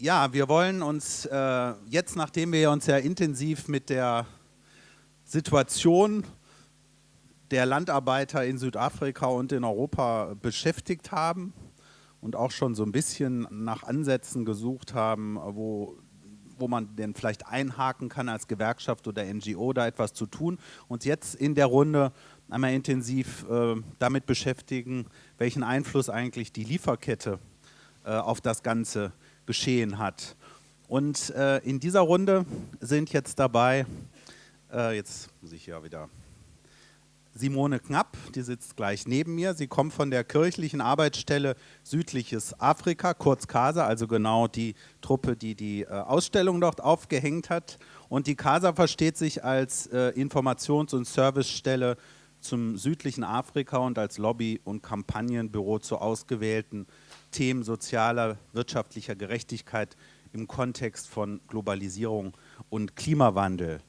Ja, wir wollen uns äh, jetzt, nachdem wir uns ja intensiv mit der Situation der Landarbeiter in Südafrika und in Europa beschäftigt haben und auch schon so ein bisschen nach Ansätzen gesucht haben, wo, wo man denn vielleicht einhaken kann als Gewerkschaft oder NGO, da etwas zu tun. Und jetzt in der Runde einmal intensiv äh, damit beschäftigen, welchen Einfluss eigentlich die Lieferkette äh, auf das Ganze hat geschehen hat. Und äh, in dieser Runde sind jetzt dabei, äh, jetzt muss ich ja wieder, Simone Knapp, die sitzt gleich neben mir. Sie kommt von der kirchlichen Arbeitsstelle Südliches Afrika, kurz CASA, also genau die Truppe, die die äh, Ausstellung dort aufgehängt hat. Und die CASA versteht sich als äh, Informations- und Servicestelle zum südlichen Afrika und als Lobby- und Kampagnenbüro zu ausgewählten Themen sozialer, wirtschaftlicher Gerechtigkeit im Kontext von Globalisierung und Klimawandel.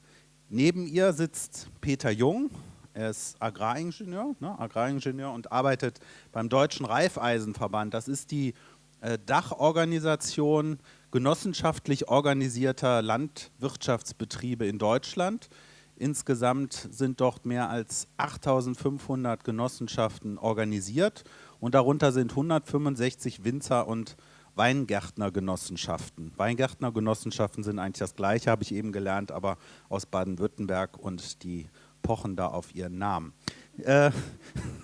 Neben ihr sitzt Peter Jung, er ist Agraringenieur, ne, Agraringenieur und arbeitet beim Deutschen Reifeisenverband. Das ist die äh, Dachorganisation genossenschaftlich organisierter Landwirtschaftsbetriebe in Deutschland. Insgesamt sind dort mehr als 8500 Genossenschaften organisiert und darunter sind 165 Winzer- und Weingärtnergenossenschaften. Weingärtnergenossenschaften sind eigentlich das Gleiche, habe ich eben gelernt, aber aus Baden-Württemberg und die pochen da auf ihren Namen. Äh,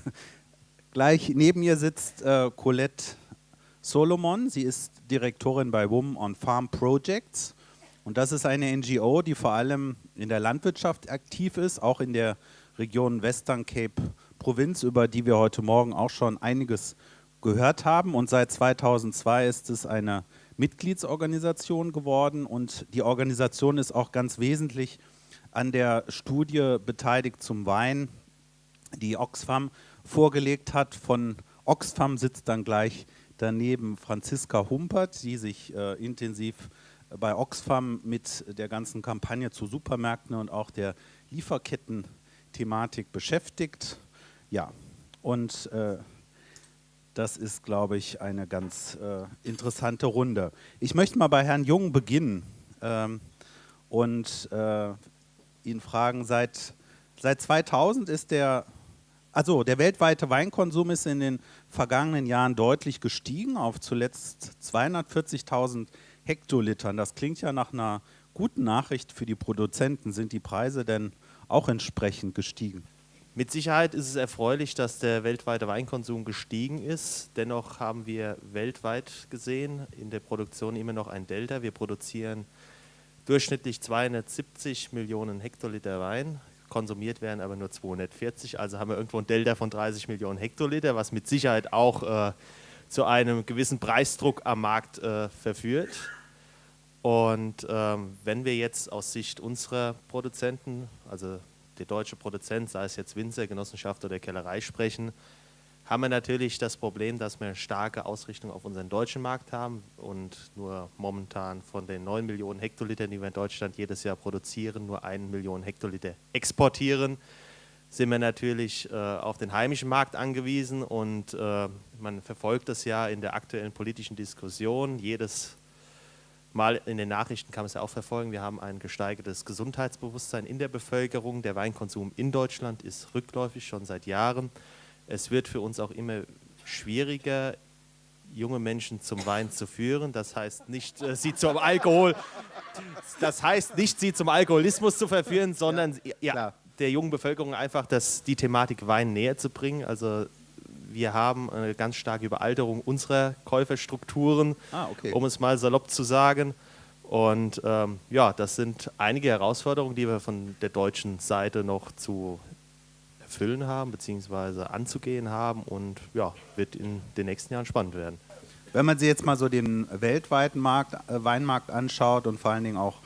gleich neben mir sitzt äh, Colette Solomon. Sie ist Direktorin bei Women on Farm Projects. Und das ist eine NGO, die vor allem in der Landwirtschaft aktiv ist, auch in der Region Western Cape Provinz, über die wir heute Morgen auch schon einiges gehört haben. Und seit 2002 ist es eine Mitgliedsorganisation geworden und die Organisation ist auch ganz wesentlich an der Studie beteiligt zum Wein, die Oxfam vorgelegt hat. Von Oxfam sitzt dann gleich daneben Franziska Humpert, die sich äh, intensiv bei Oxfam mit der ganzen Kampagne zu Supermärkten und auch der Lieferketten-Thematik beschäftigt. Ja, und äh, das ist, glaube ich, eine ganz äh, interessante Runde. Ich möchte mal bei Herrn Jung beginnen ähm, und äh, ihn fragen, seit, seit 2000 ist der, also der weltweite Weinkonsum ist in den vergangenen Jahren deutlich gestiegen auf zuletzt 240.000 Hektolitern. Das klingt ja nach einer guten Nachricht für die Produzenten. Sind die Preise denn auch entsprechend gestiegen? Mit Sicherheit ist es erfreulich, dass der weltweite Weinkonsum gestiegen ist. Dennoch haben wir weltweit gesehen in der Produktion immer noch ein Delta. Wir produzieren durchschnittlich 270 Millionen Hektoliter Wein, konsumiert werden aber nur 240. Also haben wir irgendwo ein Delta von 30 Millionen Hektoliter, was mit Sicherheit auch äh, zu einem gewissen Preisdruck am Markt äh, verführt. Und ähm, wenn wir jetzt aus Sicht unserer Produzenten, also der deutsche Produzent, sei es jetzt Winzer, Genossenschaft oder Kellerei sprechen, haben wir natürlich das Problem, dass wir eine starke Ausrichtung auf unseren deutschen Markt haben und nur momentan von den 9 Millionen Hektolitern, die wir in Deutschland jedes Jahr produzieren, nur 1 Million Hektoliter exportieren, sind wir natürlich äh, auf den heimischen Markt angewiesen und äh, man verfolgt das ja in der aktuellen politischen Diskussion. Jedes Mal in den Nachrichten kann man es ja auch verfolgen, wir haben ein gesteigertes Gesundheitsbewusstsein in der Bevölkerung. Der Weinkonsum in Deutschland ist rückläufig schon seit Jahren. Es wird für uns auch immer schwieriger, junge Menschen zum Wein zu führen. Das heißt nicht, äh, sie zum Alkohol, das heißt nicht, sie zum Alkoholismus zu verführen, sondern ja, ja der jungen Bevölkerung einfach das, die Thematik Wein näher zu bringen. Also wir haben eine ganz starke Überalterung unserer Käuferstrukturen, ah, okay. um es mal salopp zu sagen. Und ähm, ja, das sind einige Herausforderungen, die wir von der deutschen Seite noch zu erfüllen haben, beziehungsweise anzugehen haben und ja, wird in den nächsten Jahren spannend werden. Wenn man sich jetzt mal so den weltweiten Markt, äh, Weinmarkt anschaut und vor allen Dingen auch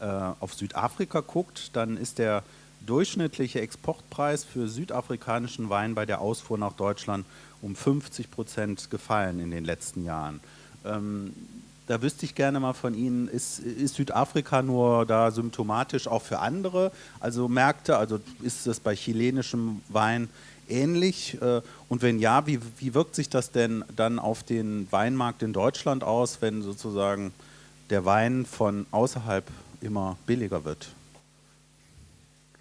äh, auf Südafrika guckt, dann ist der durchschnittliche Exportpreis für südafrikanischen Wein bei der Ausfuhr nach Deutschland um 50 Prozent gefallen in den letzten Jahren. Ähm, da wüsste ich gerne mal von Ihnen, ist, ist, Südafrika nur da symptomatisch auch für andere, also Märkte, also ist es bei chilenischem Wein ähnlich? Äh, und wenn ja, wie, wie wirkt sich das denn dann auf den Weinmarkt in Deutschland aus, wenn sozusagen der Wein von außerhalb immer billiger wird?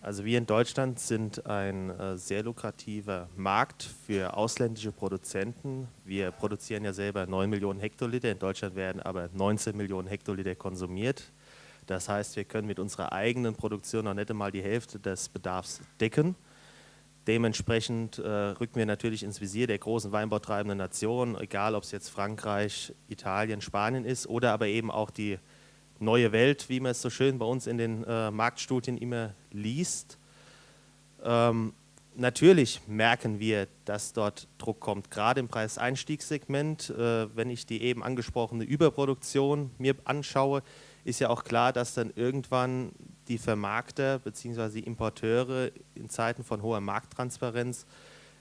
Also wir in Deutschland sind ein äh, sehr lukrativer Markt für ausländische Produzenten. Wir produzieren ja selber 9 Millionen Hektoliter, in Deutschland werden aber 19 Millionen Hektoliter konsumiert. Das heißt, wir können mit unserer eigenen Produktion noch nicht einmal die Hälfte des Bedarfs decken. Dementsprechend äh, rücken wir natürlich ins Visier der großen weinbautreibenden Nationen, egal ob es jetzt Frankreich, Italien, Spanien ist oder aber eben auch die neue Welt, wie man es so schön bei uns in den äh, Marktstudien immer liest. Ähm, natürlich merken wir, dass dort Druck kommt, gerade im Preiseinstiegssegment. Äh, wenn ich die eben angesprochene Überproduktion mir anschaue, ist ja auch klar, dass dann irgendwann die Vermarkter bzw. die Importeure in Zeiten von hoher Markttransparenz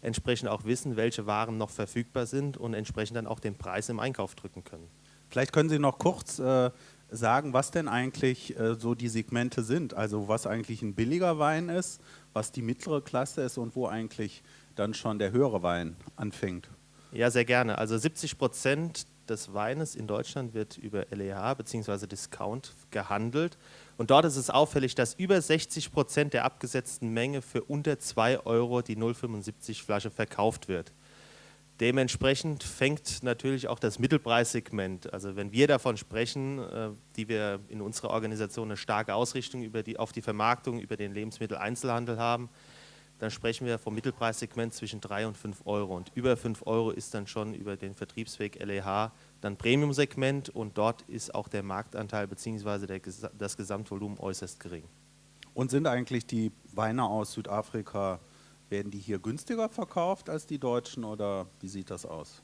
entsprechend auch wissen, welche Waren noch verfügbar sind und entsprechend dann auch den Preis im Einkauf drücken können. Vielleicht können Sie noch kurz äh, sagen, was denn eigentlich äh, so die Segmente sind. Also was eigentlich ein billiger Wein ist, was die mittlere Klasse ist und wo eigentlich dann schon der höhere Wein anfängt. Ja, sehr gerne. Also 70 Prozent des Weines in Deutschland wird über LEH bzw. Discount gehandelt. Und dort ist es auffällig, dass über 60 Prozent der abgesetzten Menge für unter 2 Euro die 0,75 Flasche verkauft wird. Dementsprechend fängt natürlich auch das Mittelpreissegment, also wenn wir davon sprechen, äh, die wir in unserer Organisation eine starke Ausrichtung über die, auf die Vermarktung, über den Lebensmitteleinzelhandel haben, dann sprechen wir vom Mittelpreissegment zwischen 3 und 5 Euro. Und über 5 Euro ist dann schon über den Vertriebsweg LEH dann Premium-Segment und dort ist auch der Marktanteil bzw. das Gesamtvolumen äußerst gering. Und sind eigentlich die Weine aus Südafrika werden die hier günstiger verkauft als die deutschen oder wie sieht das aus?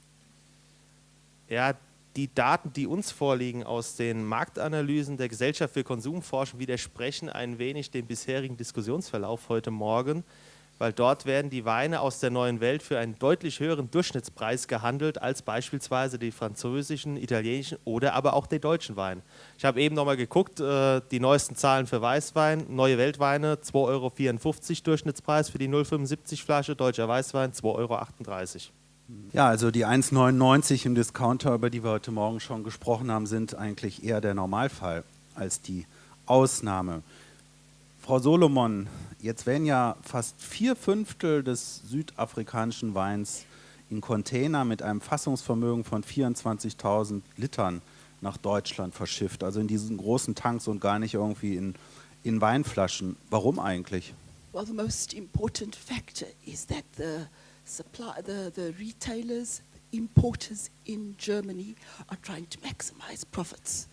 Ja, die Daten, die uns vorliegen aus den Marktanalysen der Gesellschaft für Konsumforschung, widersprechen ein wenig dem bisherigen Diskussionsverlauf heute Morgen weil dort werden die Weine aus der neuen Welt für einen deutlich höheren Durchschnittspreis gehandelt als beispielsweise die französischen, italienischen oder aber auch die deutschen Weine. Ich habe eben nochmal geguckt, äh, die neuesten Zahlen für Weißwein, neue Weltweine 2,54 Euro Durchschnittspreis für die 0,75 Flasche, deutscher Weißwein 2,38 Euro. Ja, also die 1,99 im Discounter, über die wir heute Morgen schon gesprochen haben, sind eigentlich eher der Normalfall als die Ausnahme. Frau Solomon, jetzt werden ja fast vier Fünftel des südafrikanischen Weins in Container mit einem Fassungsvermögen von 24.000 Litern nach Deutschland verschifft, also in diesen großen Tanks und gar nicht irgendwie in, in Weinflaschen. Warum eigentlich? Well, the most important factor is that the supply, the, the retailers, importers in Germany are trying to maximize profits.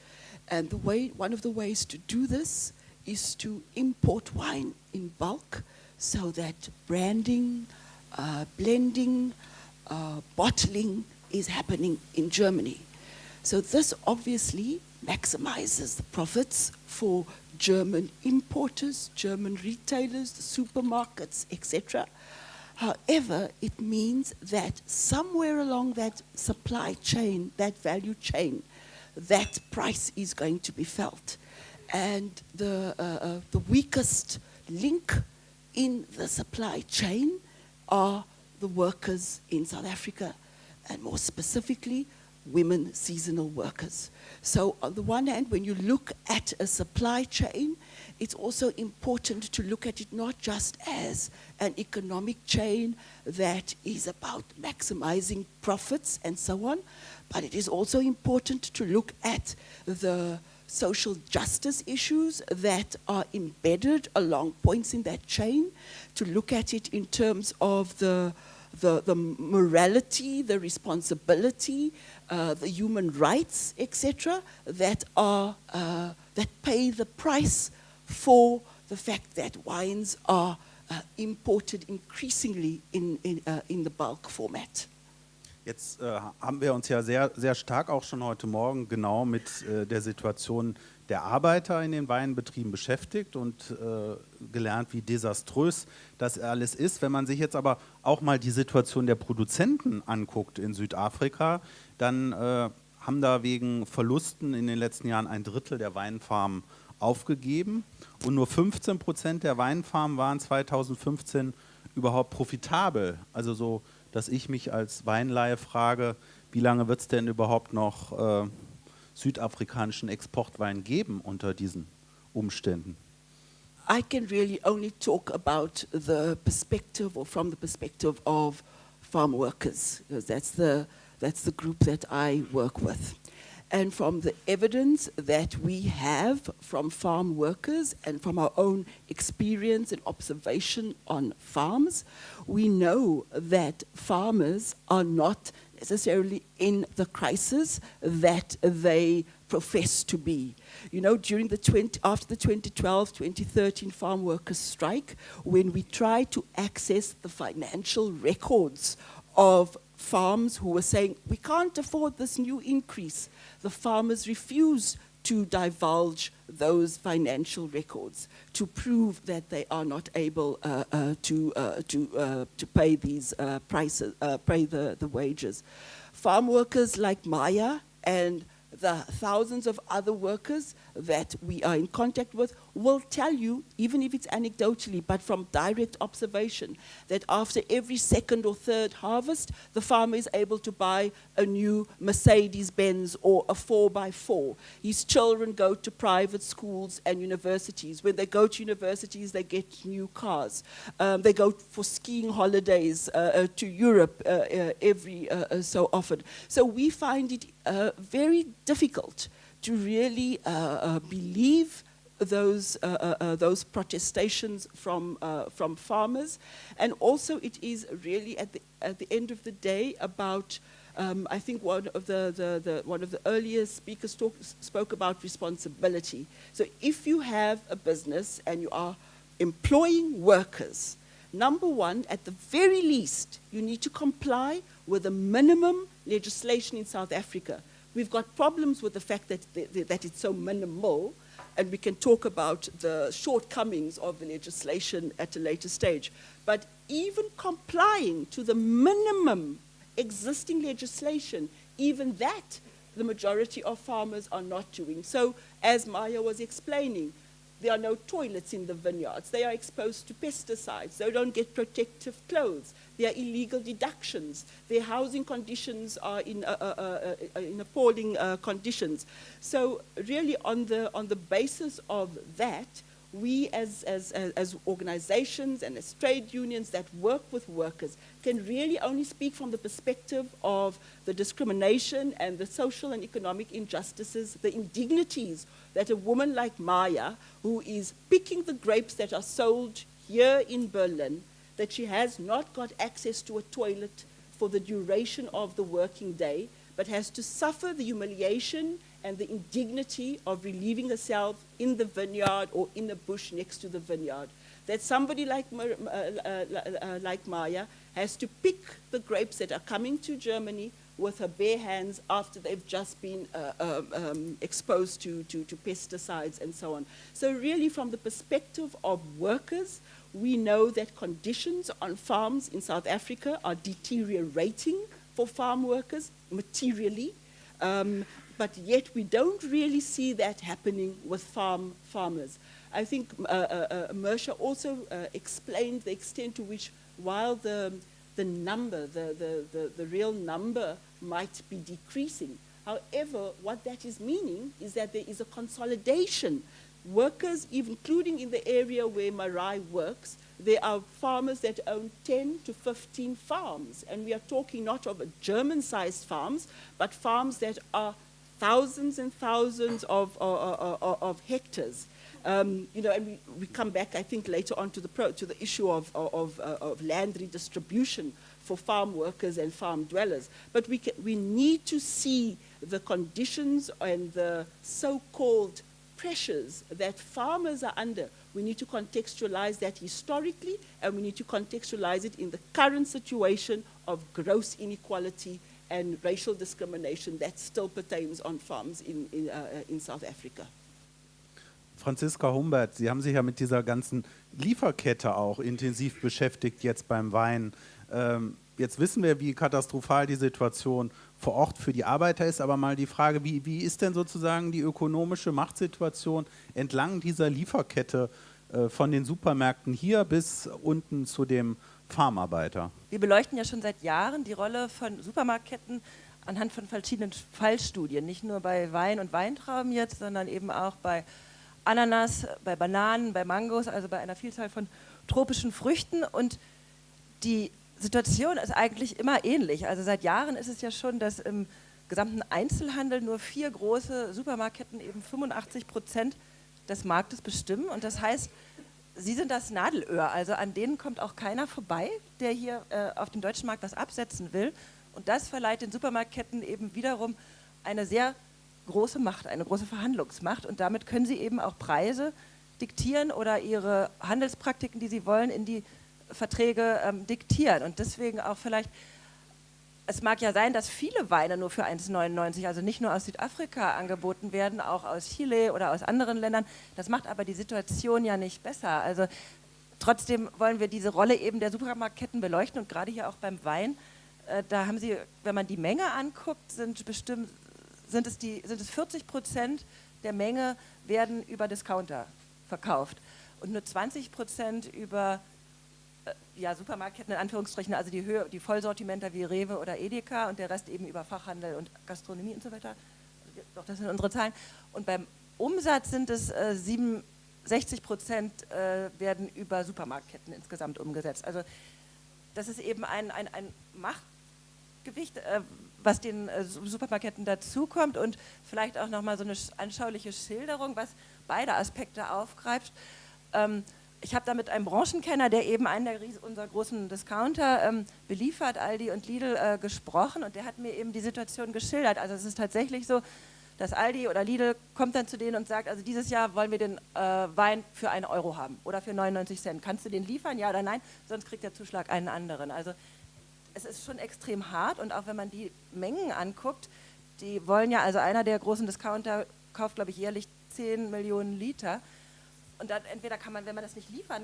And the way, one of the ways to do this is to import wine in bulk so that branding, uh, blending, uh, bottling is happening in Germany. So this obviously maximizes the profits for German importers, German retailers, supermarkets, etc. However, it means that somewhere along that supply chain, that value chain, that price is going to be felt and the, uh, uh, the weakest link in the supply chain are the workers in South Africa, and more specifically, women seasonal workers. So on the one hand, when you look at a supply chain, it's also important to look at it not just as an economic chain that is about maximizing profits and so on, but it is also important to look at the social justice issues that are embedded along points in that chain, to look at it in terms of the, the, the morality, the responsibility, uh, the human rights, etc., that, are, uh, that pay the price for the fact that wines are uh, imported increasingly in, in, uh, in the bulk format. Jetzt äh, haben wir uns ja sehr, sehr stark auch schon heute Morgen genau mit äh, der Situation der Arbeiter in den Weinbetrieben beschäftigt und äh, gelernt, wie desaströs das alles ist. Wenn man sich jetzt aber auch mal die Situation der Produzenten anguckt in Südafrika, dann äh, haben da wegen Verlusten in den letzten Jahren ein Drittel der Weinfarmen aufgegeben und nur 15 Prozent der Weinfarmen waren 2015 überhaupt profitabel. Also so dass ich mich als Weinleihe frage, wie lange wird es denn überhaupt noch äh, südafrikanischen Exportwein geben unter diesen Umständen? I can really only talk about the perspective or from the perspective of farm workers, that's the, that's the group that I work with. And from the evidence that we have from farm workers and from our own experience and observation on farms, we know that farmers are not necessarily in the crisis that they profess to be. You know, during the 20, after the 2012-2013 farm workers strike, when we tried to access the financial records of farms who were saying, we can't afford this new increase, the farmers refused to divulge those financial records to prove that they are not able uh, uh, to, uh, to, uh, to pay these uh, prices, uh, pay the, the wages. Farm workers like Maya and the thousands of other workers that we are in contact with will tell you, even if it's anecdotally, but from direct observation, that after every second or third harvest, the farmer is able to buy a new Mercedes-Benz or a 4x4. His children go to private schools and universities. When they go to universities, they get new cars. Um, they go for skiing holidays uh, uh, to Europe uh, uh every uh, so often. So we find it very difficult to really believe those, uh, uh, uh, those protestations from, uh, from farmers. And also it is really at the, at the end of the day about um, I think one of the, the, the, one of the earlier speakers talk, spoke about responsibility. So if you have a business and you are employing workers, number one, at the very least, you need to comply with the minimum legislation in South Africa. We've got problems with the fact that, the, that it's so minimal, and we can talk about the shortcomings of the legislation at a later stage. But even complying to the minimum existing legislation, even that the majority of farmers are not doing. So as Maya was explaining, there are no toilets in the vineyards. They are exposed to pesticides. They don't get protective clothes. There are illegal deductions. Their housing conditions are in, uh, uh, uh, uh in appalling uh, conditions. So really on the, on the basis of that, we as, as, as organizations and as trade unions that work with workers can really only speak from the perspective of the discrimination and the social and economic injustices, the indignities that a woman like Maya, who is picking the grapes that are sold here in Berlin, that she has not got access to a toilet for the duration of the working day, but has to suffer the humiliation and the indignity of relieving herself in the vineyard or in the bush next to the vineyard. That somebody like, uh, uh, uh, like Maya has to pick the grapes that are coming to Germany with her bare hands after they've just been uh, um, um, exposed to, to, to pesticides and so on. So really from the perspective of workers, we know that conditions on farms in South Africa are deteriorating for farm workers materially. Um, but yet we don't really see that happening with farm farmers. I think uh, uh, uh also uh, explained the extent to which while the, the number, the, the, the, the real number might be decreasing, however, what that is meaning is that there is a consolidation. Workers, including in the area where Marai works, there are farmers that own 10 to 15 farms. And we are talking not of German-sized farms, but farms that are thousands and thousands of, of, of, of hectares. Um, you know, and we, we come back, I think, later on to the, pro, to the issue of, of, uh, of land redistribution for farm workers and farm dwellers. But we, can, we need to see the conditions and the so-called pressures that farmers are under. We need to contextualize that historically, and we need to contextualize it in the current situation of gross inequality and racial discrimination that still pertains on farms in, in, uh, in South Africa. Franziska Humbert, Sie haben sich ja mit dieser ganzen Lieferkette auch intensiv beschäftigt jetzt beim Wein. Ähm, jetzt wissen wir, wie katastrophal die Situation vor Ort für die Arbeiter ist, aber mal die Frage, wie, wie ist denn sozusagen die ökonomische Machtsituation entlang dieser Lieferkette äh, von den Supermärkten hier bis unten zu dem Farmarbeiter? Wir beleuchten ja schon seit Jahren die Rolle von Supermarktketten anhand von verschiedenen Fallstudien, nicht nur bei Wein und Weintrauben jetzt, sondern eben auch bei Ananas, bei Bananen, bei Mangos, also bei einer Vielzahl von tropischen Früchten. Und die Situation ist eigentlich immer ähnlich. Also seit Jahren ist es ja schon, dass im gesamten Einzelhandel nur vier große Supermarktketten eben 85 Prozent des Marktes bestimmen. Und das heißt, sie sind das Nadelöhr. Also an denen kommt auch keiner vorbei, der hier äh, auf dem deutschen Markt was absetzen will. Und das verleiht den Supermarktketten eben wiederum eine sehr große Macht, eine große Verhandlungsmacht. Und damit können sie eben auch Preise diktieren oder ihre Handelspraktiken, die sie wollen, in die Verträge ähm, diktieren. Und deswegen auch vielleicht es mag ja sein, dass viele Weine nur für 1,99, also nicht nur aus Südafrika angeboten werden, auch aus Chile oder aus anderen Ländern. Das macht aber die Situation ja nicht besser. Also trotzdem wollen wir diese Rolle eben der Supermarktketten beleuchten und gerade hier auch beim Wein, äh, da haben sie, wenn man die Menge anguckt, sind bestimmt, sind es, die, sind es 40 Prozent der Menge werden über Discounter verkauft und nur 20 Prozent über ja, Supermarktketten in Anführungsstrichen, also die, Höhe, die Vollsortimenter wie Rewe oder Edeka und der Rest eben über Fachhandel und Gastronomie und so weiter. Doch, das sind unsere Zahlen. Und beim Umsatz sind es äh, 67 Prozent äh, werden über Supermarktketten insgesamt umgesetzt. Also das ist eben ein, ein, ein Machtgewicht, äh, was den äh, Supermarktketten dazukommt und vielleicht auch nochmal so eine anschauliche Schilderung, was beide Aspekte aufgreift. Ähm, ich habe da mit einem Branchenkenner, der eben einen der unserer großen Discounter ähm, beliefert, Aldi und Lidl, äh, gesprochen und der hat mir eben die Situation geschildert. Also es ist tatsächlich so, dass Aldi oder Lidl kommt dann zu denen und sagt, also dieses Jahr wollen wir den äh, Wein für einen Euro haben oder für 99 Cent. Kannst du den liefern, ja oder nein? Sonst kriegt der Zuschlag einen anderen. Also es ist schon extrem hart und auch wenn man die Mengen anguckt, die wollen ja, also einer der großen Discounter kauft, glaube ich, jährlich 10 Millionen Liter. Und dann entweder kann man, wenn man das nicht liefern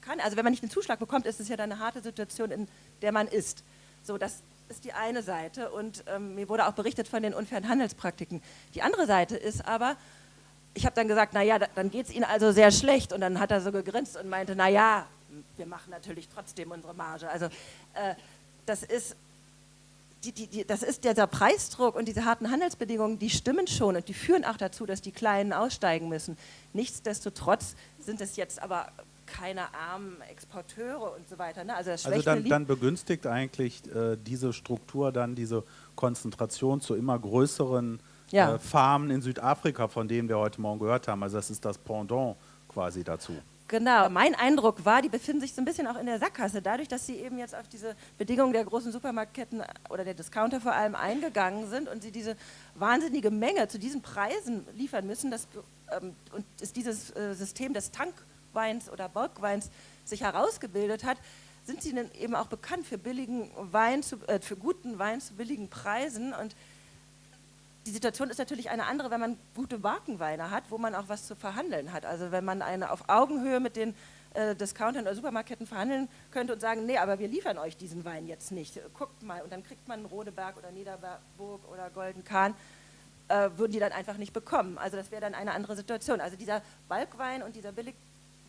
kann, also wenn man nicht den Zuschlag bekommt, ist es ja dann eine harte Situation, in der man ist. So, das ist die eine Seite und ähm, mir wurde auch berichtet von den unfairen Handelspraktiken. Die andere Seite ist aber, ich habe dann gesagt, naja, dann geht es Ihnen also sehr schlecht und dann hat er so gegrinst und meinte, naja, wir machen natürlich trotzdem unsere Marge. Also äh, das ist die, die, die, das ist dieser Preisdruck und diese harten Handelsbedingungen, die stimmen schon und die führen auch dazu, dass die Kleinen aussteigen müssen. Nichtsdestotrotz sind es jetzt aber keine armen Exporteure und so weiter. Ne? Also, also dann, dann, begünstigt eigentlich äh, diese Struktur dann diese Konzentration zu immer größeren ja. äh, Farmen in Südafrika, von denen wir heute Morgen gehört haben. Also das ist das Pendant quasi dazu. Genau, mein Eindruck war, die befinden sich so ein bisschen auch in der Sackgasse, dadurch, dass sie eben jetzt auf diese Bedingungen der großen Supermarktketten oder der Discounter vor allem eingegangen sind und sie diese wahnsinnige Menge zu diesen Preisen liefern müssen das, ähm, und ist dieses äh, System des Tankweins oder Bulkweins sich herausgebildet hat, sind sie dann eben auch bekannt für billigen Wein, zu, äh, für guten Wein zu billigen Preisen. Und die Situation ist natürlich eine andere, wenn man gute Markenweine hat, wo man auch was zu verhandeln hat. Also wenn man eine auf Augenhöhe mit den äh, Discountern oder Supermarketten verhandeln könnte und sagen, nee, aber wir liefern euch diesen Wein jetzt nicht. Guckt mal, und dann kriegt man Rodeberg oder Niederburg oder Golden Kahn, äh, würden die dann einfach nicht bekommen. Also das wäre dann eine andere Situation. Also dieser Balkwein und dieser billig,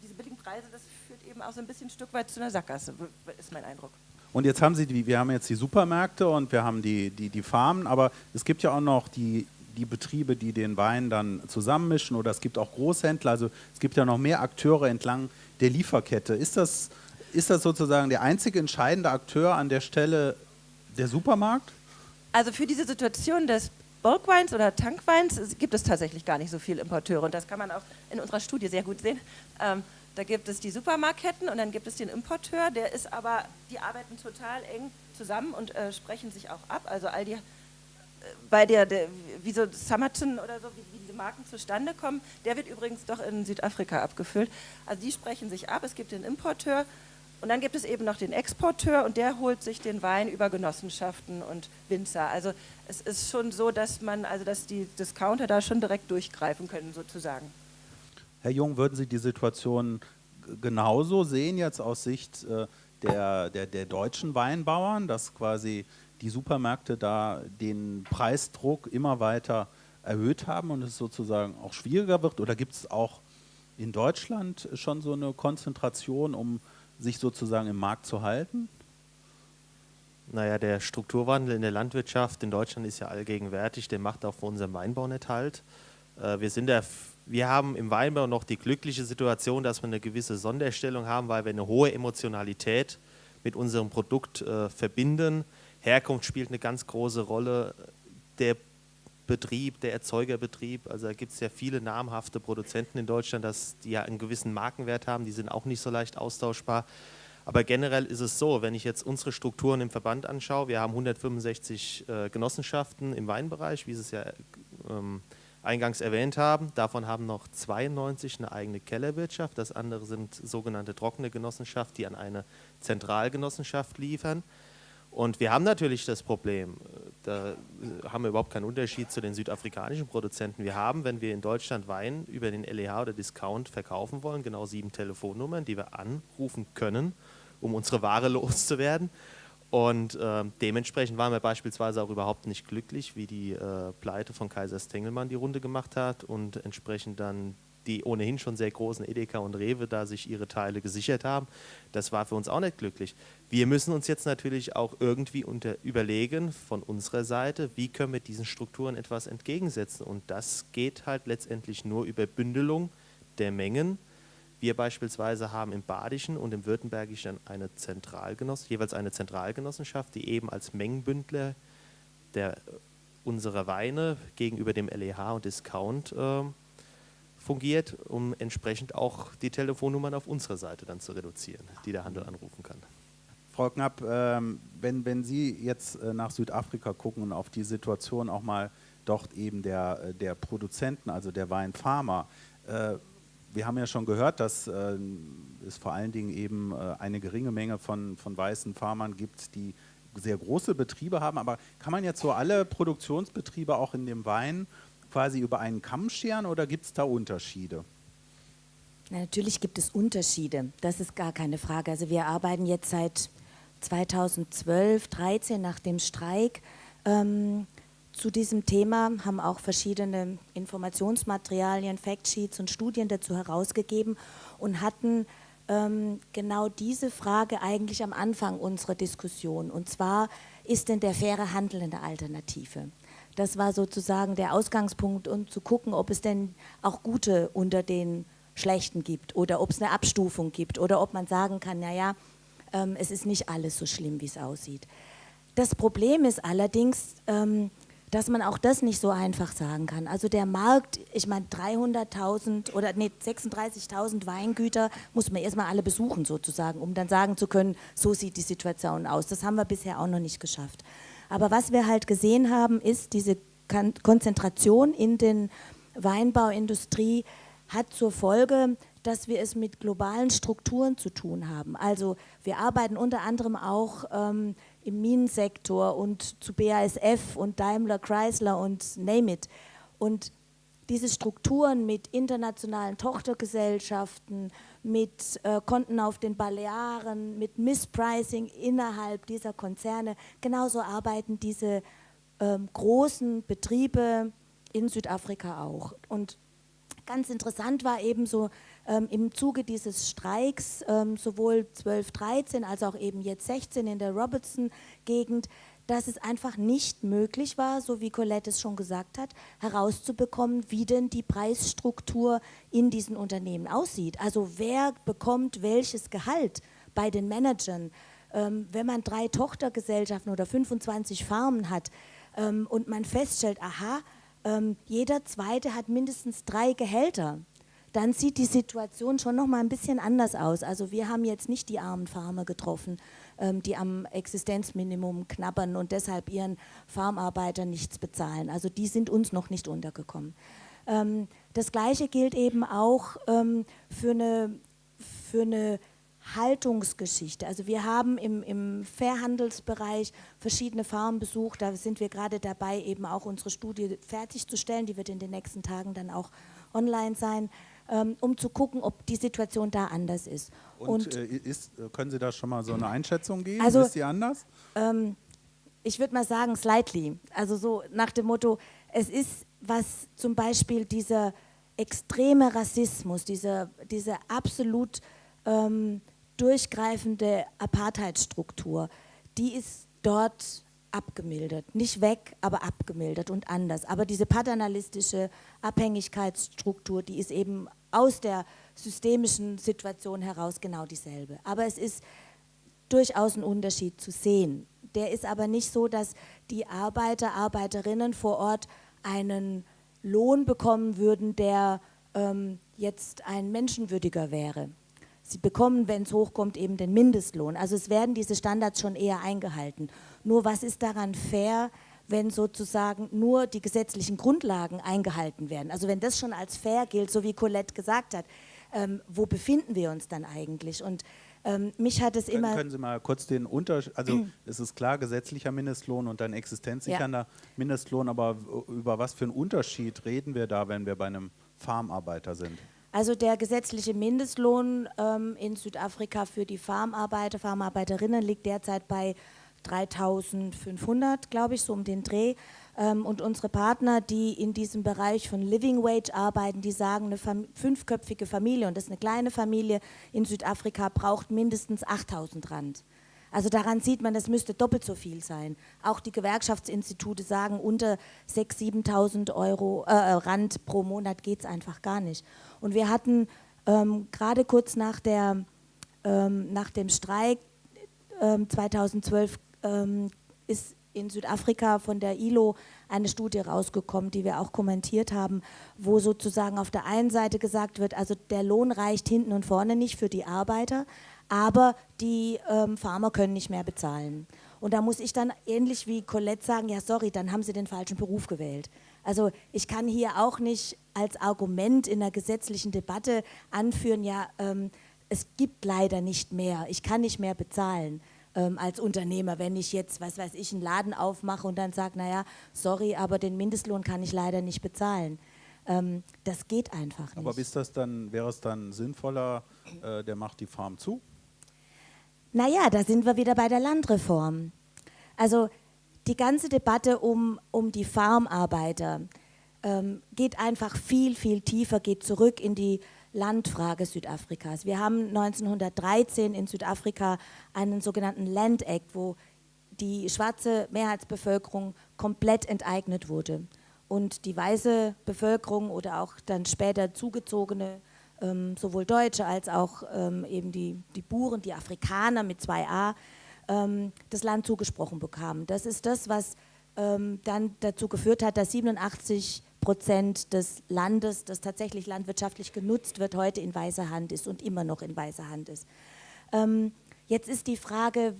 diese billigen Preise, das führt eben auch so ein bisschen ein Stück weit zu einer Sackgasse, ist mein Eindruck. Und jetzt haben sie die, wir haben jetzt die Supermärkte und wir haben die, die, die Farmen, aber es gibt ja auch noch die, die Betriebe, die den Wein dann zusammenmischen oder es gibt auch Großhändler, also es gibt ja noch mehr Akteure entlang der Lieferkette. Ist das, ist das sozusagen der einzige entscheidende Akteur an der Stelle der Supermarkt? Also für diese Situation des Bulkweins oder Tankweins gibt es tatsächlich gar nicht so viele Importeure und das kann man auch in unserer Studie sehr gut sehen. Ähm, da gibt es die Supermarktketten und dann gibt es den Importeur, der ist aber, die arbeiten total eng zusammen und äh, sprechen sich auch ab. Also all die, äh, bei der, der, wie so Summerton oder so, wie, wie, diese Marken zustande kommen, der wird übrigens doch in Südafrika abgefüllt. Also die sprechen sich ab, es gibt den Importeur und dann gibt es eben noch den Exporteur und der holt sich den Wein über Genossenschaften und Winzer. Also es ist schon so, dass man, also dass die Discounter da schon direkt durchgreifen können sozusagen. Herr Jung, würden Sie die Situation genauso sehen jetzt aus Sicht äh, der, der, der deutschen Weinbauern, dass quasi die Supermärkte da den Preisdruck immer weiter erhöht haben und es sozusagen auch schwieriger wird? Oder gibt es auch in Deutschland schon so eine Konzentration, um sich sozusagen im Markt zu halten? Naja, der Strukturwandel in der Landwirtschaft in Deutschland ist ja allgegenwärtig, der macht auch für unseren Weinbau nicht halt. Äh, wir, sind der, wir haben im Weinbau noch die glückliche Situation, dass wir eine gewisse Sonderstellung haben, weil wir eine hohe Emotionalität mit unserem Produkt äh, verbinden. Herkunft spielt eine ganz große Rolle. Der Betrieb, der Erzeugerbetrieb, also da gibt es ja viele namhafte Produzenten in Deutschland, dass die ja einen gewissen Markenwert haben, die sind auch nicht so leicht austauschbar. Aber generell ist es so, wenn ich jetzt unsere Strukturen im Verband anschaue, wir haben 165 äh, Genossenschaften im Weinbereich, wie es ja ähm, eingangs erwähnt haben. Davon haben noch 92 eine eigene Kellerwirtschaft. Das andere sind sogenannte trockene Genossenschaften, die an eine Zentralgenossenschaft liefern. Und wir haben natürlich das Problem, da haben wir überhaupt keinen Unterschied zu den südafrikanischen Produzenten. Wir haben, wenn wir in Deutschland Wein über den LEH oder Discount verkaufen wollen, genau sieben Telefonnummern, die wir anrufen können, um unsere Ware loszuwerden. Und äh, dementsprechend waren wir beispielsweise auch überhaupt nicht glücklich, wie die äh, Pleite von Kaiser Stengelmann die Runde gemacht hat und entsprechend dann die ohnehin schon sehr großen Edeka und Rewe da sich ihre Teile gesichert haben. Das war für uns auch nicht glücklich. Wir müssen uns jetzt natürlich auch irgendwie unter, überlegen von unserer Seite, wie können wir diesen Strukturen etwas entgegensetzen. Und das geht halt letztendlich nur über Bündelung der Mengen wir beispielsweise haben im Badischen und im Württembergischen eine Zentralgenoss jeweils eine Zentralgenossenschaft, die eben als Mengenbündler der, unserer Weine gegenüber dem LEH und Discount äh, fungiert, um entsprechend auch die Telefonnummern auf unserer Seite dann zu reduzieren, die der Handel anrufen kann. Frau Knapp, ähm, wenn, wenn Sie jetzt äh, nach Südafrika gucken und auf die Situation auch mal dort eben der, äh, der Produzenten, also der Weinfarmer, äh, wir haben ja schon gehört, dass äh, es vor allen Dingen eben äh, eine geringe Menge von, von weißen Farmern gibt, die sehr große Betriebe haben. Aber kann man jetzt so alle Produktionsbetriebe auch in dem Wein quasi über einen Kamm scheren oder gibt es da Unterschiede? Na, natürlich gibt es Unterschiede, das ist gar keine Frage. Also wir arbeiten jetzt seit 2012, 2013 nach dem Streik ähm, zu diesem Thema, haben auch verschiedene Informationsmaterialien, Factsheets und Studien dazu herausgegeben und hatten ähm, genau diese Frage eigentlich am Anfang unserer Diskussion. Und zwar, ist denn der faire Handel eine Alternative? Das war sozusagen der Ausgangspunkt, um zu gucken, ob es denn auch gute unter den schlechten gibt oder ob es eine Abstufung gibt oder ob man sagen kann, naja, ähm, es ist nicht alles so schlimm, wie es aussieht. Das Problem ist allerdings, ähm, dass man auch das nicht so einfach sagen kann. Also der Markt, ich meine 300.000 oder nee, 36.000 Weingüter muss man erstmal alle besuchen sozusagen, um dann sagen zu können, so sieht die Situation aus. Das haben wir bisher auch noch nicht geschafft. Aber was wir halt gesehen haben, ist diese Konzentration in den Weinbauindustrie hat zur Folge, dass wir es mit globalen Strukturen zu tun haben. Also wir arbeiten unter anderem auch ähm, im Minensektor und zu BASF und Daimler, Chrysler und name it. Und diese Strukturen mit internationalen Tochtergesellschaften, mit äh, Konten auf den Balearen, mit Misspricing innerhalb dieser Konzerne, genauso arbeiten diese ähm, großen Betriebe in Südafrika auch. Und ganz interessant war eben so ähm, im Zuge dieses Streiks, ähm, sowohl 12, 13 als auch eben jetzt 16 in der Robertson-Gegend, dass es einfach nicht möglich war, so wie Colette es schon gesagt hat, herauszubekommen, wie denn die Preisstruktur in diesen Unternehmen aussieht. Also wer bekommt welches Gehalt bei den Managern. Ähm, wenn man drei Tochtergesellschaften oder 25 Farmen hat ähm, und man feststellt, aha, ähm, jeder zweite hat mindestens drei Gehälter, dann sieht die Situation schon noch mal ein bisschen anders aus. Also wir haben jetzt nicht die armen Farmer getroffen, ähm, die am Existenzminimum knabbern und deshalb ihren Farmarbeitern nichts bezahlen. Also die sind uns noch nicht untergekommen. Ähm, das Gleiche gilt eben auch ähm, für eine, für eine Haltungsgeschichte. Also wir haben im, im Fairhandelsbereich verschiedene Farmen besucht. Da sind wir gerade dabei, eben auch unsere Studie fertigzustellen. Die wird in den nächsten Tagen dann auch online sein. Ähm, um zu gucken, ob die Situation da anders ist. Und, Und äh, ist, können Sie da schon mal so eine Einschätzung geben? Also, ist die anders? Ähm, ich würde mal sagen, slightly. Also so nach dem Motto, es ist, was zum Beispiel dieser extreme Rassismus, diese, diese absolut ähm, durchgreifende Apartheidstruktur, die ist dort abgemildert. Nicht weg, aber abgemildert und anders. Aber diese paternalistische Abhängigkeitsstruktur, die ist eben aus der systemischen Situation heraus genau dieselbe. Aber es ist durchaus ein Unterschied zu sehen. Der ist aber nicht so, dass die Arbeiter, Arbeiterinnen vor Ort einen Lohn bekommen würden, der ähm, jetzt ein menschenwürdiger wäre. Sie bekommen, wenn es hochkommt, eben den Mindestlohn. Also es werden diese Standards schon eher eingehalten. Nur was ist daran fair, wenn sozusagen nur die gesetzlichen Grundlagen eingehalten werden? Also wenn das schon als fair gilt, so wie Colette gesagt hat, ähm, wo befinden wir uns dann eigentlich? Und ähm, mich hat es immer. Können Sie mal kurz den Unterschied, also es ist klar, gesetzlicher Mindestlohn und dann existenzsichernder ja. Mindestlohn, aber über was für einen Unterschied reden wir da, wenn wir bei einem Farmarbeiter sind? Also der gesetzliche Mindestlohn ähm, in Südafrika für die Farmarbeiter, Farmarbeiterinnen liegt derzeit bei 3500, glaube ich, so um den Dreh. Ähm, und unsere Partner, die in diesem Bereich von Living Wage arbeiten, die sagen, eine fünfköpfige Familie, und das ist eine kleine Familie in Südafrika, braucht mindestens 8000 Rand. Also daran sieht man, das müsste doppelt so viel sein. Auch die Gewerkschaftsinstitute sagen, unter 6.000, 7.000 Euro äh, Rand pro Monat geht es einfach gar nicht. Und wir hatten ähm, gerade kurz nach, der, ähm, nach dem Streik ähm, 2012 ähm, ist in Südafrika von der ILO eine Studie rausgekommen, die wir auch kommentiert haben, wo sozusagen auf der einen Seite gesagt wird, also der Lohn reicht hinten und vorne nicht für die Arbeiter, aber die ähm, Farmer können nicht mehr bezahlen. Und da muss ich dann ähnlich wie Colette sagen, ja sorry, dann haben sie den falschen Beruf gewählt. Also ich kann hier auch nicht als Argument in der gesetzlichen Debatte anführen, ja, ähm, es gibt leider nicht mehr, ich kann nicht mehr bezahlen ähm, als Unternehmer, wenn ich jetzt, was weiß ich, einen Laden aufmache und dann sage, naja, sorry, aber den Mindestlohn kann ich leider nicht bezahlen. Ähm, das geht einfach nicht. Aber ist das dann, wäre es dann sinnvoller, äh, der macht die Farm zu? Naja, da sind wir wieder bei der Landreform. Also die ganze Debatte um, um die Farmarbeiter ähm, geht einfach viel, viel tiefer, geht zurück in die Landfrage Südafrikas. Wir haben 1913 in Südafrika einen sogenannten Land Act, wo die schwarze Mehrheitsbevölkerung komplett enteignet wurde und die weiße Bevölkerung oder auch dann später zugezogene ähm, sowohl Deutsche als auch ähm, eben die, die Buren, die Afrikaner mit 2a, ähm, das Land zugesprochen bekamen. Das ist das, was ähm, dann dazu geführt hat, dass 87 Prozent des Landes, das tatsächlich landwirtschaftlich genutzt wird, heute in weißer Hand ist und immer noch in weißer Hand ist. Ähm, jetzt ist die Frage,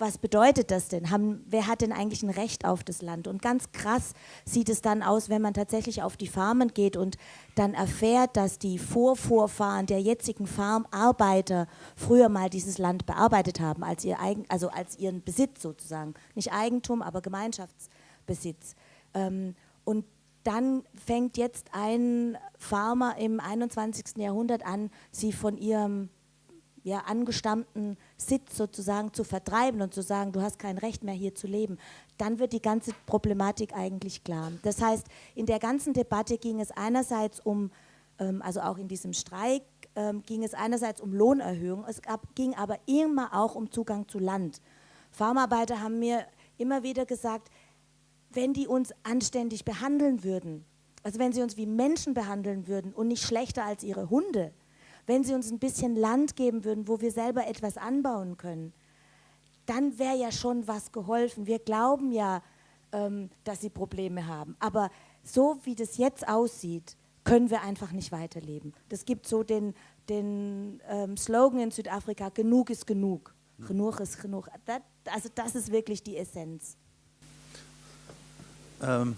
was bedeutet das denn? Haben, wer hat denn eigentlich ein Recht auf das Land? Und ganz krass sieht es dann aus, wenn man tatsächlich auf die Farmen geht und dann erfährt, dass die Vorvorfahren der jetzigen Farmarbeiter früher mal dieses Land bearbeitet haben, als, ihr eigen, also als ihren Besitz sozusagen. Nicht Eigentum, aber Gemeinschaftsbesitz. Ähm, und dann fängt jetzt ein Farmer im 21. Jahrhundert an, sie von ihrem ja, angestammten Sitz sozusagen zu vertreiben und zu sagen, du hast kein Recht mehr hier zu leben, dann wird die ganze Problematik eigentlich klar. Das heißt, in der ganzen Debatte ging es einerseits um, ähm, also auch in diesem Streik, ähm, ging es einerseits um Lohnerhöhung, es gab, ging aber immer auch um Zugang zu Land. Farmarbeiter haben mir immer wieder gesagt, wenn die uns anständig behandeln würden, also wenn sie uns wie Menschen behandeln würden und nicht schlechter als ihre Hunde, wenn sie uns ein bisschen Land geben würden, wo wir selber etwas anbauen können, dann wäre ja schon was geholfen. Wir glauben ja, ähm, dass sie Probleme haben. Aber so wie das jetzt aussieht, können wir einfach nicht weiterleben. Das gibt so den, den ähm, Slogan in Südafrika, genug ist genug. Genug ist genug. Das, also das ist wirklich die Essenz. Ähm,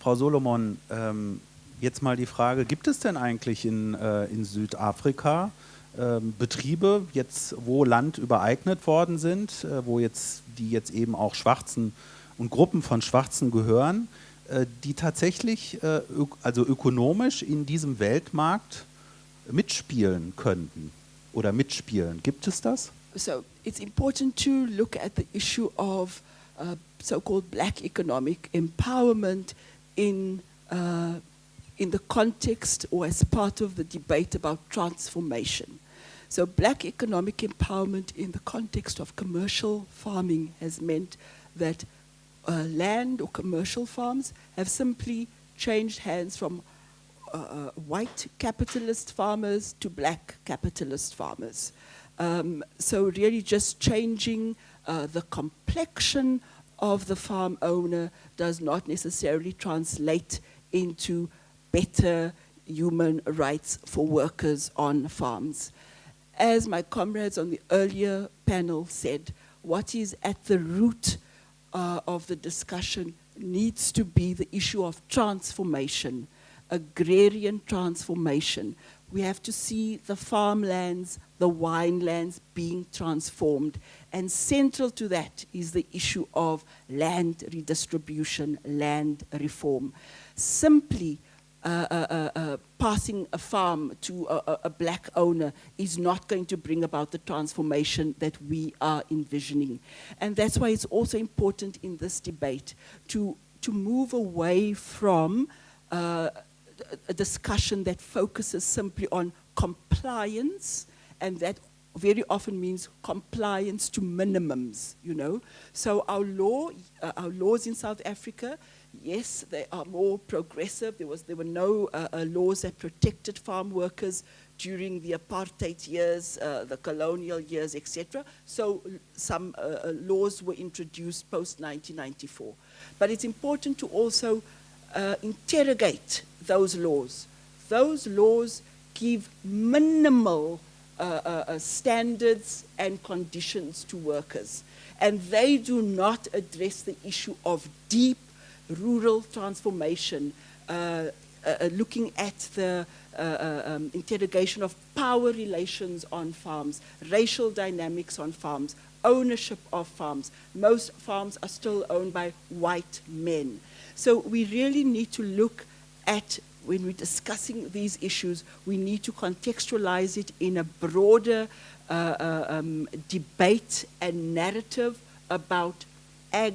Frau Solomon, ähm, Jetzt mal die Frage, gibt es denn eigentlich in, äh, in Südafrika äh, Betriebe, jetzt, wo Land übereignet worden sind, äh, wo jetzt, die jetzt eben auch Schwarzen und Gruppen von Schwarzen gehören, äh, die tatsächlich, äh, also ökonomisch in diesem Weltmarkt mitspielen könnten oder mitspielen? Gibt es das? So it's important to look at the issue of uh, so-called black economic empowerment in uh, in the context or as part of the debate about transformation. So black economic empowerment in the context of commercial farming has meant that uh, land or commercial farms have simply changed hands from uh, uh, white capitalist farmers to black capitalist farmers. Um, so really just changing uh, the complexion of the farm owner does not necessarily translate into better human rights for workers on farms. As my comrades on the earlier panel said, what is at the root uh, of the discussion needs to be the issue of transformation, agrarian transformation. We have to see the farmlands, the winelands being transformed. And central to that is the issue of land redistribution, land reform. Simply uh, uh, uh, uh, passing a farm to a, a, black owner is not going to bring about the transformation that we are envisioning. And that's why it's also important in this debate to, to move away from uh, a discussion that focuses simply on compliance and that very often means compliance to minimums, you know. So our law, uh, our laws in South Africa Yes, they are more progressive. There, was, there were no uh, uh, laws that protected farm workers during the apartheid years, uh, the colonial years, etc. So some uh, uh, laws were introduced post-1994. But it's important to also uh, interrogate those laws. Those laws give minimal standards and conditions to workers. And they do not address the issue of deep rural transformation, uh, uh, uh, looking at the uh, uh, um, interrogation of power relations on farms, racial dynamics on farms, ownership of farms. Most farms are still owned by white men. So we really need to look at, when we're discussing these issues, we need to contextualize it in a broader uh, um, debate and narrative about ag,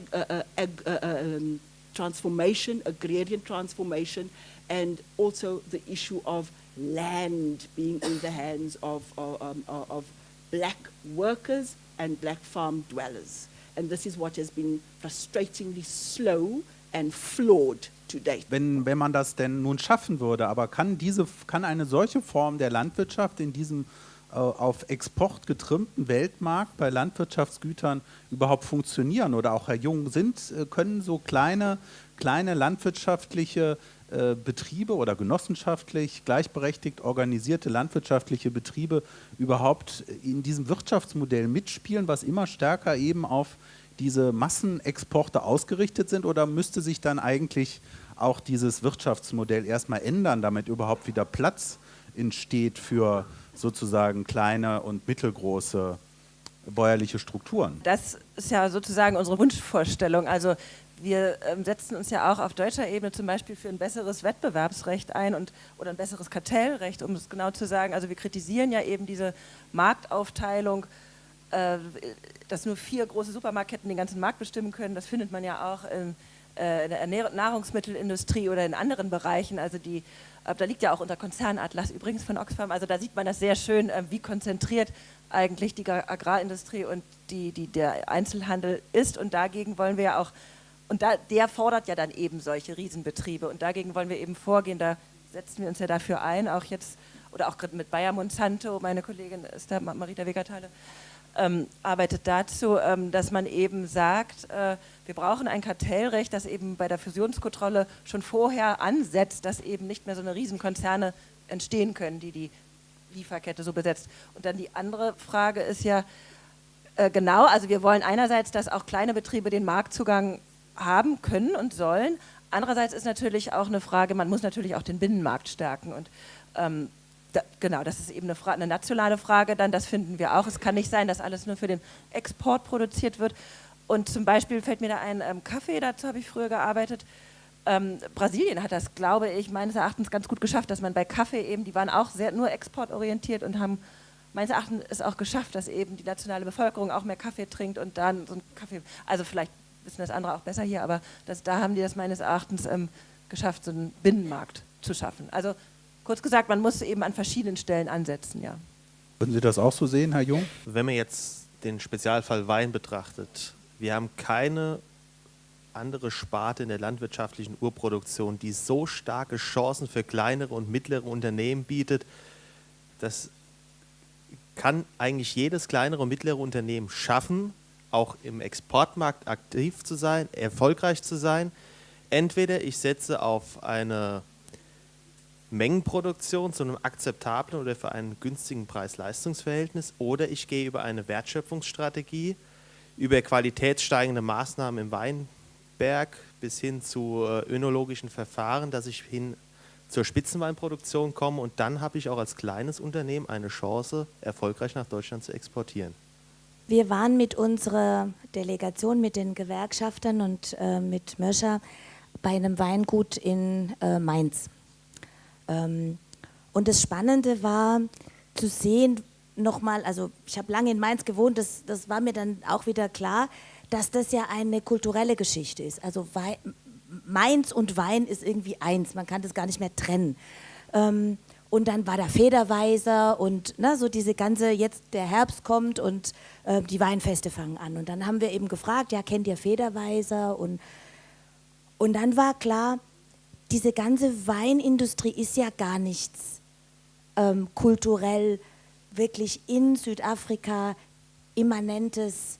ag, um, transformation, agrarian transformation, and also the issue of land being in the hands of, of, um, of black workers and black farm dwellers. And this is what has been frustratingly slow and flawed to date. Wenn, wenn man das denn nun schaffen würde, aber kann, diese, kann eine solche Form der Landwirtschaft in diesem äh, auf Export getrimmten Weltmarkt bei Landwirtschaftsgütern überhaupt funktionieren? Oder auch Herr Jung, sind, äh, können so kleine, kleine landwirtschaftliche äh, Betriebe oder genossenschaftlich gleichberechtigt organisierte landwirtschaftliche Betriebe überhaupt in diesem Wirtschaftsmodell mitspielen, was immer stärker eben auf diese Massenexporte ausgerichtet sind? Oder müsste sich dann eigentlich auch dieses Wirtschaftsmodell erstmal ändern, damit überhaupt wieder Platz entsteht für sozusagen kleine und mittelgroße bäuerliche Strukturen. Das ist ja sozusagen unsere Wunschvorstellung. Also wir ähm, setzen uns ja auch auf deutscher Ebene zum Beispiel für ein besseres Wettbewerbsrecht ein und, oder ein besseres Kartellrecht, um es genau zu sagen. Also wir kritisieren ja eben diese Marktaufteilung, äh, dass nur vier große Supermarktketten den ganzen Markt bestimmen können. Das findet man ja auch in, äh, in der Nahrungsmittelindustrie oder in anderen Bereichen. Also die äh, da liegt ja auch unser Konzernatlas übrigens von Oxfam, also da sieht man das sehr schön, wie konzentriert eigentlich die Agrarindustrie und die, die, der Einzelhandel ist. Und dagegen wollen wir ja auch, und da, der fordert ja dann eben solche Riesenbetriebe. Und dagegen wollen wir eben vorgehen, da setzen wir uns ja dafür ein, auch jetzt, oder auch mit Bayer Monsanto, meine Kollegin ist da, Marita Wegertale, ähm, arbeitet dazu, ähm, dass man eben sagt, äh, wir brauchen ein Kartellrecht, das eben bei der Fusionskontrolle schon vorher ansetzt, dass eben nicht mehr so eine Riesenkonzerne entstehen können, die die Lieferkette so besetzt. Und dann die andere Frage ist ja, äh, genau, also wir wollen einerseits, dass auch kleine Betriebe den Marktzugang haben können und sollen. Andererseits ist natürlich auch eine Frage, man muss natürlich auch den Binnenmarkt stärken. Und ähm, da, genau, das ist eben eine, eine, nationale Frage dann, das finden wir auch. Es kann nicht sein, dass alles nur für den Export produziert wird. Und zum Beispiel fällt mir da ein ähm, Kaffee, dazu habe ich früher gearbeitet. Ähm, Brasilien hat das, glaube ich, meines Erachtens ganz gut geschafft, dass man bei Kaffee eben, die waren auch sehr nur exportorientiert und haben meines Erachtens es auch geschafft, dass eben die nationale Bevölkerung auch mehr Kaffee trinkt und dann so ein Kaffee, also vielleicht wissen das andere auch besser hier, aber das, da haben die das meines Erachtens ähm, geschafft, so einen Binnenmarkt zu schaffen. Also Kurz gesagt, man muss eben an verschiedenen Stellen ansetzen, ja. Würden Sie das auch so sehen, Herr Jung? Wenn man jetzt den Spezialfall Wein betrachtet, wir haben keine andere Sparte in der landwirtschaftlichen Urproduktion, die so starke Chancen für kleinere und mittlere Unternehmen bietet. Das kann eigentlich jedes kleinere und mittlere Unternehmen schaffen, auch im Exportmarkt aktiv zu sein, erfolgreich zu sein. Entweder ich setze auf eine Mengenproduktion zu einem akzeptablen oder für einen günstigen Preis-Leistungs-Verhältnis oder ich gehe über eine Wertschöpfungsstrategie, über qualitätssteigende Maßnahmen im Weinberg bis hin zu äh, önologischen Verfahren, dass ich hin zur Spitzenweinproduktion komme und dann habe ich auch als kleines Unternehmen eine Chance, erfolgreich nach Deutschland zu exportieren. Wir waren mit unserer Delegation, mit den Gewerkschaftern und äh, mit Möscher bei einem Weingut in äh, Mainz. Ähm, und das Spannende war zu sehen, nochmal, also ich habe lange in Mainz gewohnt, das, das war mir dann auch wieder klar, dass das ja eine kulturelle Geschichte ist. Also Wein, Mainz und Wein ist irgendwie eins, man kann das gar nicht mehr trennen. Ähm, und dann war da Federweiser und ne, so diese ganze, jetzt der Herbst kommt und äh, die Weinfeste fangen an. Und dann haben wir eben gefragt, ja, kennt ihr Federweiser? Und, und dann war klar, diese ganze Weinindustrie ist ja gar nichts ähm, kulturell wirklich in Südafrika immanentes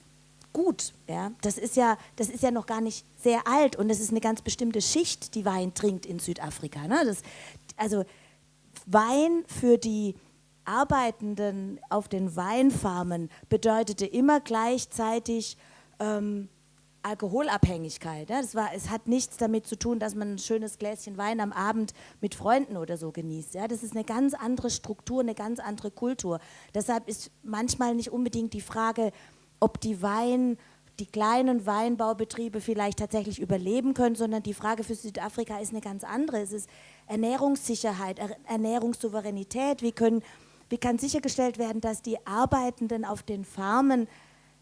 Gut. Ja? Das, ist ja, das ist ja noch gar nicht sehr alt und es ist eine ganz bestimmte Schicht, die Wein trinkt in Südafrika. Ne? Das, also Wein für die Arbeitenden auf den Weinfarmen bedeutete immer gleichzeitig ähm, Alkoholabhängigkeit. Ja? Das war, es hat nichts damit zu tun, dass man ein schönes Gläschen Wein am Abend mit Freunden oder so genießt. Ja? Das ist eine ganz andere Struktur, eine ganz andere Kultur. Deshalb ist manchmal nicht unbedingt die Frage, ob die Wein, die kleinen Weinbaubetriebe vielleicht tatsächlich überleben können, sondern die Frage für Südafrika ist eine ganz andere. Es ist Ernährungssicherheit, Ernährungssouveränität. Wie, können, wie kann sichergestellt werden, dass die Arbeitenden auf den Farmen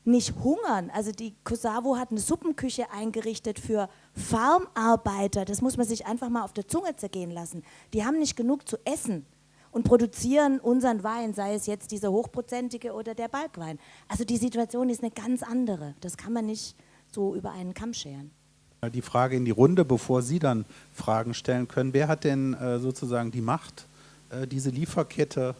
nicht hungern. Also die Kosavu hat eine Suppenküche eingerichtet für Farmarbeiter. Das muss man sich einfach mal auf der Zunge zergehen lassen. Die haben nicht genug zu essen und produzieren unseren Wein, sei es jetzt dieser hochprozentige oder der Balkwein. Also die Situation ist eine ganz andere. Das kann man nicht so über einen Kamm scheren. Die Frage in die Runde, bevor Sie dann Fragen stellen können. Wer hat denn äh, sozusagen die Macht, äh, diese Lieferkette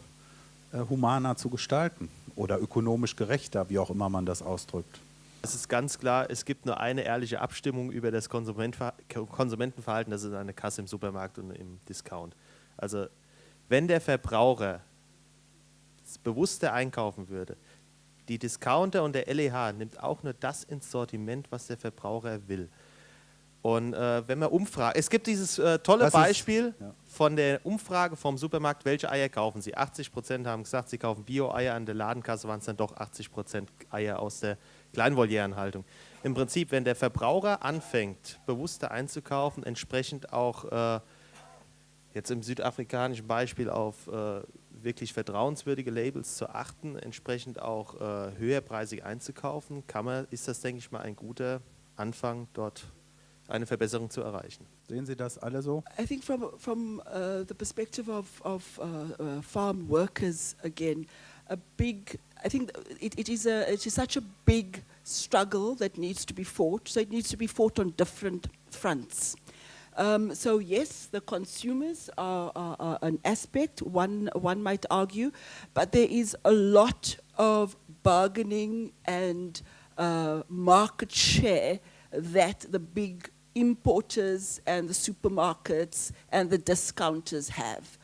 äh, humaner zu gestalten oder ökonomisch gerechter, wie auch immer man das ausdrückt? Es ist ganz klar, es gibt nur eine ehrliche Abstimmung über das Konsumentenverhalten, das ist eine Kasse im Supermarkt und im Discount. Also wenn der Verbraucher bewusster einkaufen würde, die Discounter und der LEH nimmt auch nur das ins Sortiment, was der Verbraucher will. Und äh, wenn man umfragt, es gibt dieses äh, tolle das Beispiel ist, ja. von der Umfrage vom Supermarkt, welche Eier kaufen Sie? 80 Prozent haben gesagt, sie kaufen Bio-Eier, an der Ladenkasse waren es dann doch 80 Prozent Eier aus der Kleinvolierenhaltung. Im Prinzip, wenn der Verbraucher anfängt, bewusster einzukaufen, entsprechend auch äh, jetzt im südafrikanischen Beispiel auf äh, wirklich vertrauenswürdige Labels zu achten, entsprechend auch äh, höherpreisig einzukaufen, kann man, ist das, denke ich mal, ein guter Anfang, dort eine Verbesserung zu erreichen. Sehen Sie das alle so? I think from, from uh, the perspective of, of uh, uh, farm workers again, a big, I think it, it, is a, it is such a big struggle that needs to be fought, so it needs to be fought on different fronts. Um, so yes, the consumers are, are, are, an aspect, one, one might argue, but there is a lot of bargaining and uh, market share that the big importers and the supermarkets and the discounters have.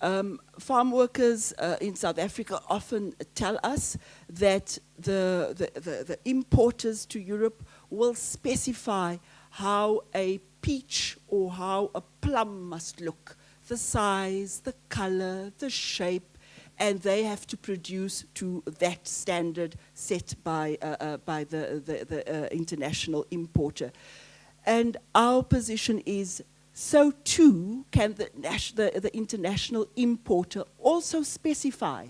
Um, farm workers uh, in South Africa often tell us that the, the, the, the importers to Europe will specify how a peach or how a plum must look, the size, the color, the shape, and they have to produce to that standard set by, uh, uh, by the, the, the uh, international importer. And our position is so too can the, the, the international importer also specify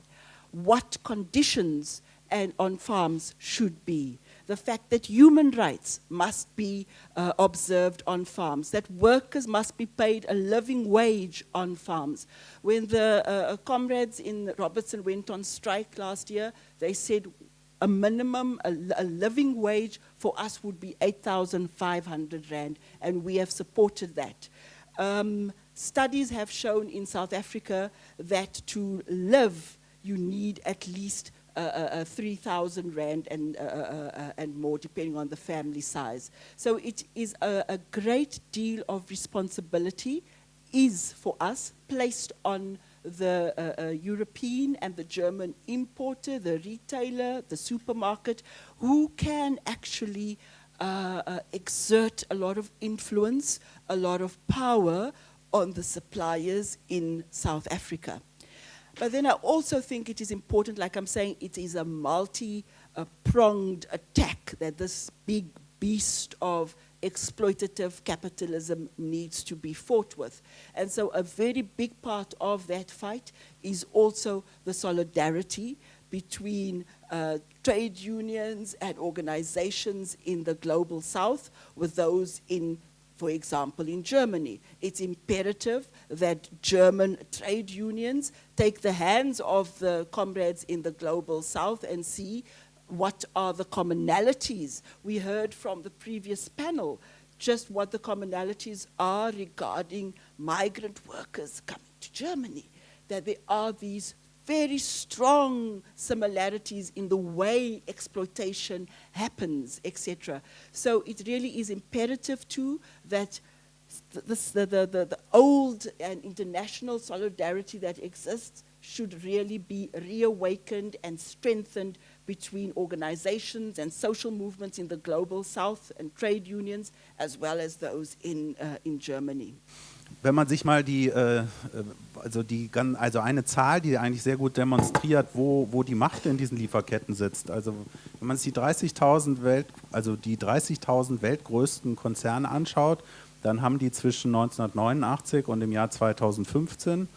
what conditions and on farms should be the fact that human rights must be uh, observed on farms, that workers must be paid a living wage on farms. When the uh, comrades in Robertson went on strike last year, they said a minimum, a, a living wage for us would be 8,500 Rand, and we have supported that. Um, studies have shown in South Africa that to live, you need at least uh, uh, uh 3,000 Rand and, uh, uh, uh, and more, depending on the family size. So it is a, a great deal of responsibility is for us placed on the uh, uh, European and the German importer, the retailer, the supermarket, who can actually uh, exert a lot of influence, a lot of power on the suppliers in South Africa. But then I also think it is important, like I'm saying, it is a multi-pronged attack that this big beast of exploitative capitalism needs to be fought with. And so a very big part of that fight is also the solidarity between uh, trade unions and organizations in the global south with those in for example, in Germany. It's imperative that German trade unions take the hands of the comrades in the global south and see what are the commonalities. We heard from the previous panel just what the commonalities are regarding migrant workers coming to Germany, that there are these very strong similarities in the way exploitation happens, etc. So it really is imperative too that the, the, the, the old and international solidarity that exists should really be reawakened and strengthened between organizations and social movements in the global south and trade unions as well as those in, uh, in Germany. Wenn man sich mal die, äh, also die, also eine Zahl, die eigentlich sehr gut demonstriert, wo, wo die Macht in diesen Lieferketten sitzt. Also wenn man sich die 30.000 Welt, also die 30.000 weltgrößten Konzerne anschaut, dann haben die zwischen 1989 und dem Jahr 2015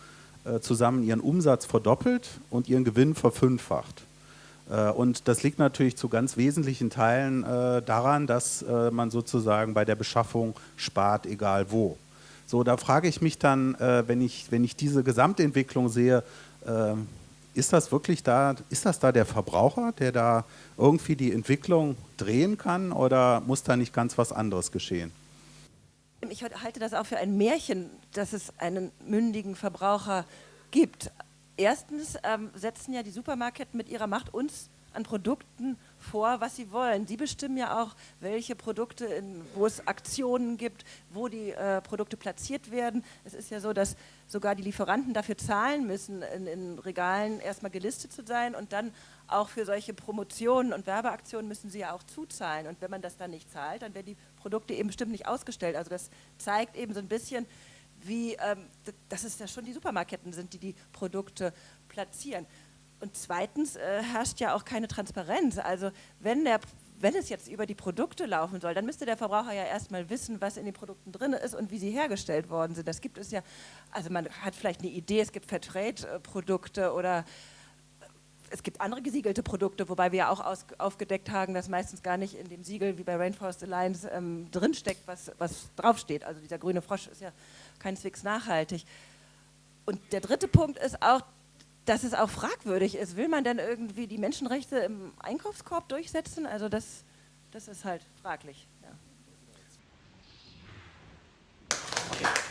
äh, zusammen ihren Umsatz verdoppelt und ihren Gewinn verfünffacht. Äh, und das liegt natürlich zu ganz wesentlichen Teilen äh, daran, dass äh, man sozusagen bei der Beschaffung spart, egal wo. So, da frage ich mich dann, wenn ich, wenn ich diese Gesamtentwicklung sehe, ist das wirklich da, ist das da der Verbraucher, der da irgendwie die Entwicklung drehen kann oder muss da nicht ganz was anderes geschehen? Ich halte das auch für ein Märchen, dass es einen mündigen Verbraucher gibt. Erstens ähm, setzen ja die Supermärkte mit ihrer Macht uns an Produkten vor, was sie wollen. Sie bestimmen ja auch, welche Produkte, in, wo es Aktionen gibt, wo die äh, Produkte platziert werden. Es ist ja so, dass sogar die Lieferanten dafür zahlen müssen, in, in, Regalen erstmal gelistet zu sein und dann auch für solche Promotionen und Werbeaktionen müssen sie ja auch zuzahlen. Und wenn man das dann nicht zahlt, dann werden die Produkte eben bestimmt nicht ausgestellt. Also das zeigt eben so ein bisschen, wie, ähm, dass es ja schon die Supermarketten sind, die die Produkte platzieren. Und zweitens äh, herrscht ja auch keine Transparenz. Also wenn, der, wenn es jetzt über die Produkte laufen soll, dann müsste der Verbraucher ja erstmal wissen, was in den Produkten drin ist und wie sie hergestellt worden sind. Das gibt es ja, also man hat vielleicht eine Idee, es gibt Fairtrade-Produkte oder es gibt andere gesiegelte Produkte, wobei wir ja auch aus, aufgedeckt haben, dass meistens gar nicht in dem Siegel wie bei Rainforest Alliance ähm, drinsteckt, was, was draufsteht. Also dieser grüne Frosch ist ja keineswegs nachhaltig. Und der dritte Punkt ist auch, dass es auch fragwürdig ist. Will man dann irgendwie die Menschenrechte im Einkaufskorb durchsetzen? Also das, das ist halt fraglich. Ja. Okay.